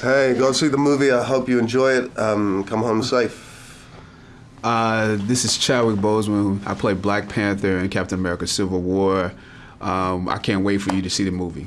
Hey, go see the movie. I hope you enjoy it. Um, come home safe. Uh, this is Chadwick Boseman. I play Black Panther in Captain America: Civil War. Um, I can't wait for you to see the movie.